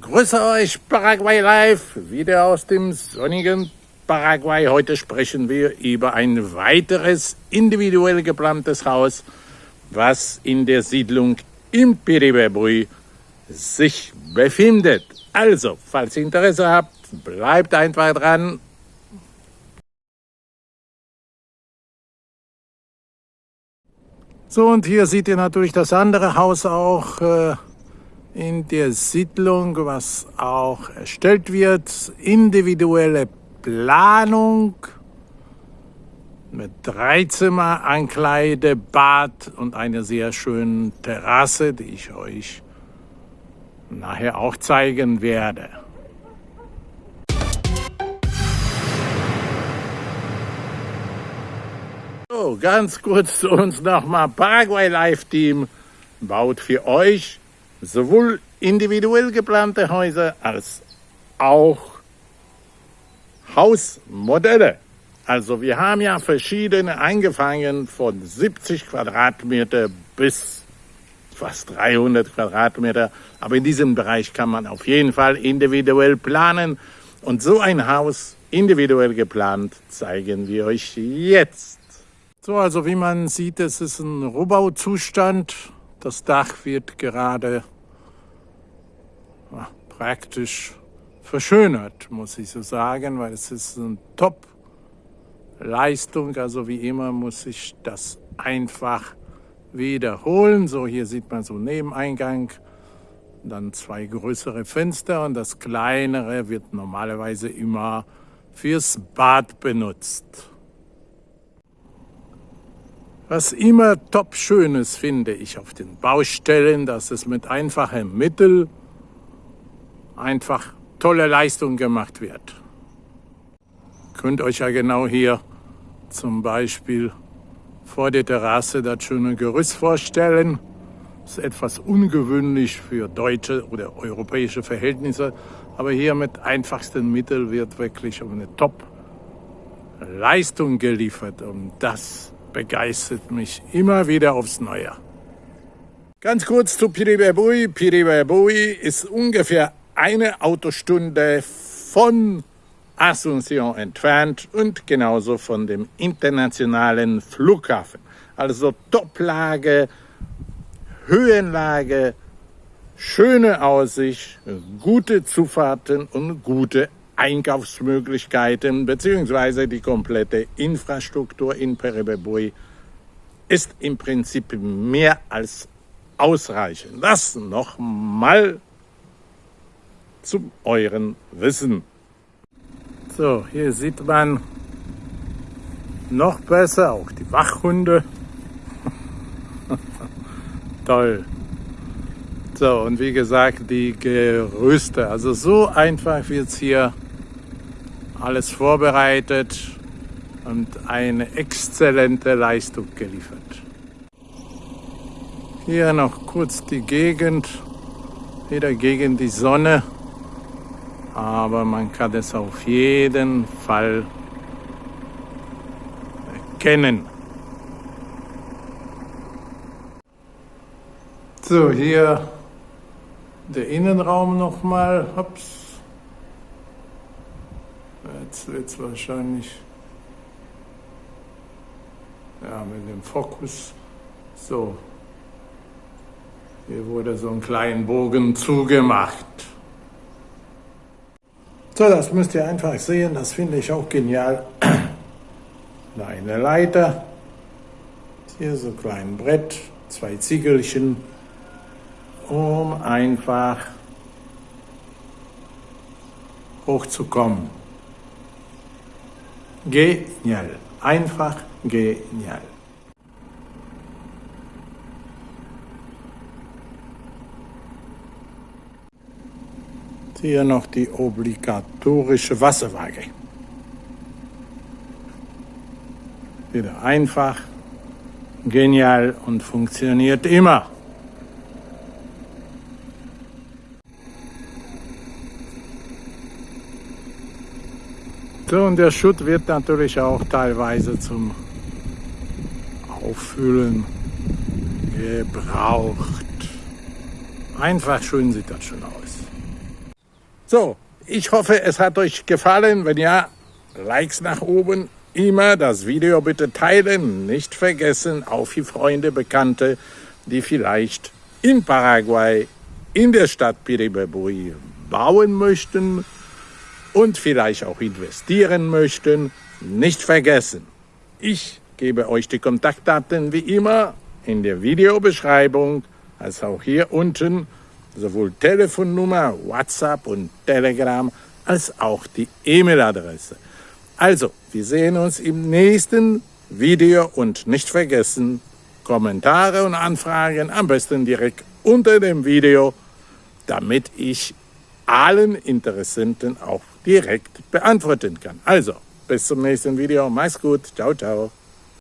Grüße euch Paraguay Live, wieder aus dem sonnigen Paraguay. Heute sprechen wir über ein weiteres individuell geplantes Haus, was in der Siedlung im Piribebui sich befindet. Also, falls ihr Interesse habt, bleibt einfach dran. So, und hier seht ihr natürlich das andere Haus auch. Äh, in der Siedlung, was auch erstellt wird. Individuelle Planung mit drei Zimmer, Ankleide, Bad und einer sehr schönen Terrasse, die ich euch nachher auch zeigen werde. So, ganz kurz zu uns nochmal. Paraguay Live Team baut für euch sowohl individuell geplante Häuser als auch Hausmodelle. Also wir haben ja verschiedene angefangen von 70 Quadratmeter bis fast 300 Quadratmeter. Aber in diesem Bereich kann man auf jeden Fall individuell planen. Und so ein Haus individuell geplant zeigen wir euch jetzt. So, also wie man sieht, es ist ein Rohbauzustand. Das Dach wird gerade praktisch verschönert, muss ich so sagen, weil es ist eine Top-Leistung. Also wie immer muss ich das einfach wiederholen. So, hier sieht man so Nebeneingang, dann zwei größere Fenster und das kleinere wird normalerweise immer fürs Bad benutzt. Was immer top schönes finde ich auf den Baustellen, dass es mit einfachen Mitteln einfach tolle Leistung gemacht wird. Könnt euch ja genau hier zum Beispiel vor der Terrasse das schöne Gerüst vorstellen. Das ist etwas ungewöhnlich für deutsche oder europäische Verhältnisse, aber hier mit einfachsten Mitteln wird wirklich eine Top-Leistung geliefert und das begeistert mich immer wieder aufs Neue. Ganz kurz zu Piribebui. Piribebui ist ungefähr eine Autostunde von Asunción entfernt und genauso von dem internationalen Flughafen. Also Toplage, Höhenlage, schöne Aussicht, gute Zufahrten und gute Einkaufsmöglichkeiten beziehungsweise die komplette Infrastruktur in Peribebui ist im Prinzip mehr als ausreichend. Das nochmal zu euren Wissen. So, hier sieht man noch besser auch die Wachhunde. Toll. So, und wie gesagt, die Gerüste. Also so einfach wird es hier alles vorbereitet und eine exzellente Leistung geliefert. Hier noch kurz die Gegend, wieder gegen die Sonne aber man kann es auf jeden Fall erkennen. So, hier der Innenraum nochmal. Ups. Jetzt wird es wahrscheinlich ja, mit dem Fokus. So, hier wurde so ein kleiner Bogen zugemacht. So, das müsst ihr einfach sehen, das finde ich auch genial. Eine Leiter, hier so ein kleines Brett, zwei Ziegelchen, um einfach hochzukommen. Genial, einfach genial. Hier noch die obligatorische Wasserwaage. Wieder einfach, genial und funktioniert immer. So, und der Schutt wird natürlich auch teilweise zum Auffüllen gebraucht. Einfach schön sieht das schon aus. So, ich hoffe, es hat euch gefallen. Wenn ja, Likes nach oben. Immer das Video bitte teilen. Nicht vergessen, auf die Freunde, Bekannte, die vielleicht in Paraguay, in der Stadt Piribebui bauen möchten und vielleicht auch investieren möchten. Nicht vergessen, ich gebe euch die Kontaktdaten wie immer in der Videobeschreibung, als auch hier unten, sowohl Telefonnummer, WhatsApp und Telegram, als auch die E-Mail-Adresse. Also, wir sehen uns im nächsten Video und nicht vergessen, Kommentare und Anfragen am besten direkt unter dem Video, damit ich allen Interessenten auch direkt beantworten kann. Also, bis zum nächsten Video. Mach's gut. Ciao, ciao.